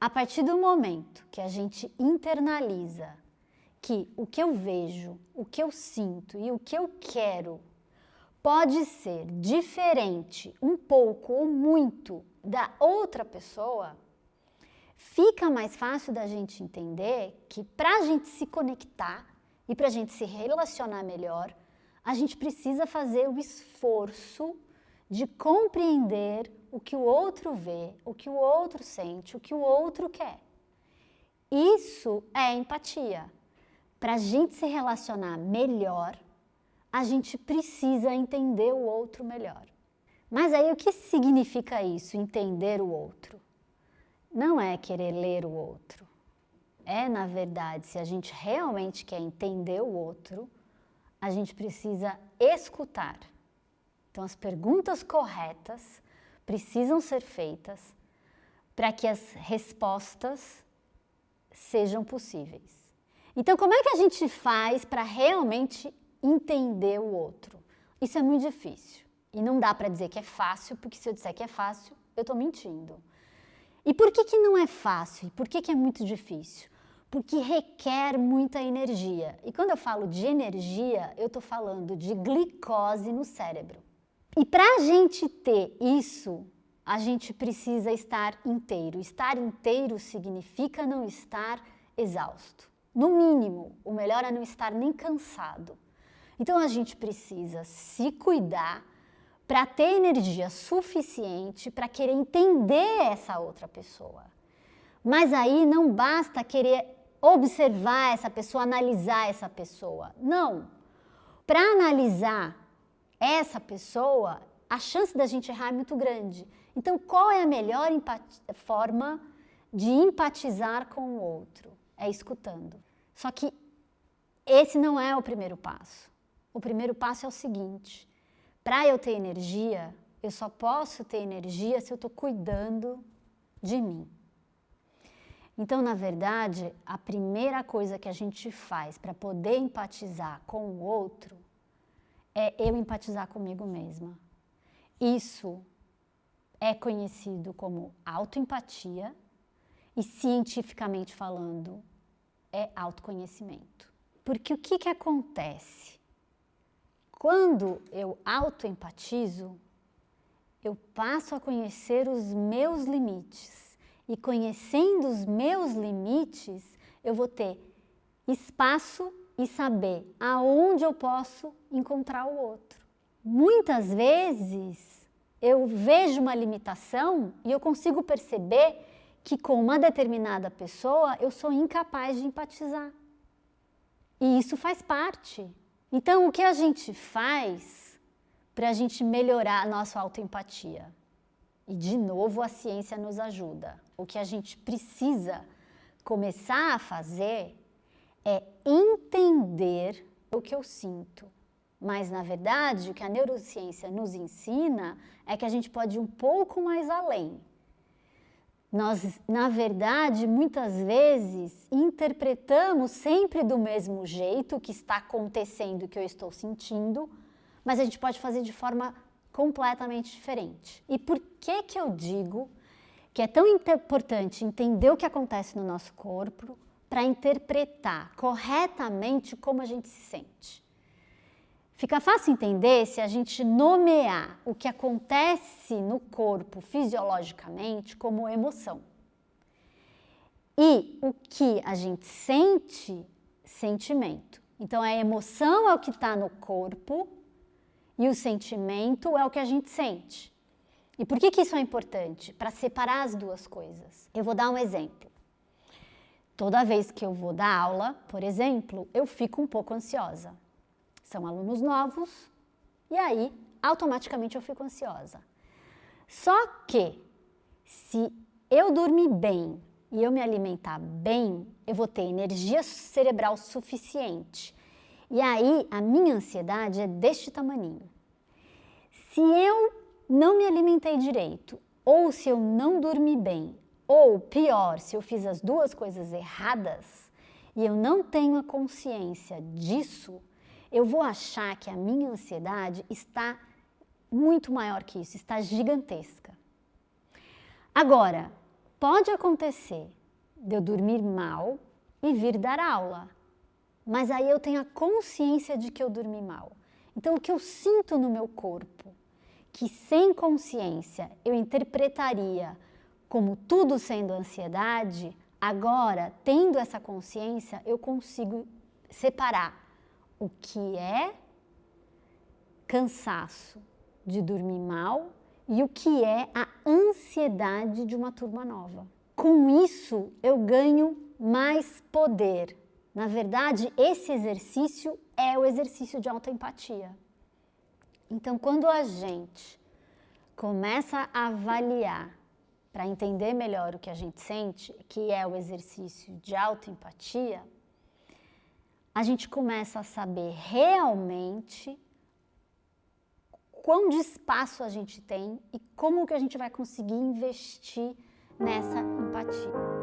A partir do momento que a gente internaliza que o que eu vejo, o que eu sinto e o que eu quero pode ser diferente um pouco ou muito da outra pessoa, fica mais fácil da gente entender que para a gente se conectar e para a gente se relacionar melhor, a gente precisa fazer o esforço de compreender o que o outro vê, o que o outro sente, o que o outro quer. Isso é empatia. Para a gente se relacionar melhor, a gente precisa entender o outro melhor. Mas aí o que significa isso, entender o outro? Não é querer ler o outro. É, na verdade, se a gente realmente quer entender o outro, a gente precisa escutar. Então, as perguntas corretas precisam ser feitas para que as respostas sejam possíveis. Então, como é que a gente faz para realmente entender o outro? Isso é muito difícil. E não dá para dizer que é fácil, porque se eu disser que é fácil, eu estou mentindo. E por que, que não é fácil? E por que, que é muito difícil? Porque requer muita energia. E quando eu falo de energia, eu estou falando de glicose no cérebro. E para a gente ter isso, a gente precisa estar inteiro. Estar inteiro significa não estar exausto. No mínimo, o melhor é não estar nem cansado. Então a gente precisa se cuidar para ter energia suficiente para querer entender essa outra pessoa. Mas aí não basta querer observar essa pessoa, analisar essa pessoa. Não. Para analisar essa pessoa, a chance da gente errar é muito grande. Então, qual é a melhor forma de empatizar com o outro? É escutando. Só que esse não é o primeiro passo. O primeiro passo é o seguinte: para eu ter energia, eu só posso ter energia se eu estou cuidando de mim. Então, na verdade, a primeira coisa que a gente faz para poder empatizar com o outro é eu empatizar comigo mesma. Isso é conhecido como autoempatia e cientificamente falando é autoconhecimento. Porque o que, que acontece? Quando eu autoempatizo, eu passo a conhecer os meus limites. E conhecendo os meus limites, eu vou ter espaço e saber aonde eu posso encontrar o outro. Muitas vezes eu vejo uma limitação e eu consigo perceber que com uma determinada pessoa eu sou incapaz de empatizar. E isso faz parte. Então, o que a gente faz para a gente melhorar a nossa autoempatia? E de novo a ciência nos ajuda. O que a gente precisa começar a fazer é entender o que eu sinto. Mas, na verdade, o que a neurociência nos ensina é que a gente pode ir um pouco mais além. Nós, na verdade, muitas vezes interpretamos sempre do mesmo jeito o que está acontecendo, o que eu estou sentindo, mas a gente pode fazer de forma completamente diferente. E por que que eu digo que é tão importante entender o que acontece no nosso corpo para interpretar corretamente como a gente se sente? Fica fácil entender se a gente nomear o que acontece no corpo fisiologicamente como emoção. E o que a gente sente, sentimento. Então, a emoção é o que está no corpo e o sentimento é o que a gente sente. E por que, que isso é importante? Para separar as duas coisas. Eu vou dar um exemplo. Toda vez que eu vou dar aula, por exemplo, eu fico um pouco ansiosa. São alunos novos e aí automaticamente eu fico ansiosa. Só que se eu dormir bem e eu me alimentar bem, eu vou ter energia cerebral suficiente e aí a minha ansiedade é deste tamaninho. Se eu não me alimentei direito, ou se eu não dormi bem, ou pior, se eu fiz as duas coisas erradas e eu não tenho a consciência disso, eu vou achar que a minha ansiedade está muito maior que isso, está gigantesca. Agora, pode acontecer de eu dormir mal e vir dar aula, mas aí eu tenho a consciência de que eu dormi mal. Então, o que eu sinto no meu corpo, que sem consciência eu interpretaria como tudo sendo ansiedade, agora, tendo essa consciência, eu consigo separar o que é cansaço de dormir mal e o que é a ansiedade de uma turma nova. Com isso, eu ganho mais poder. Na verdade, esse exercício é o exercício de autoempatia. Então, quando a gente começa a avaliar para entender melhor o que a gente sente, que é o exercício de autoempatia, a gente começa a saber realmente quão de espaço a gente tem e como que a gente vai conseguir investir nessa empatia.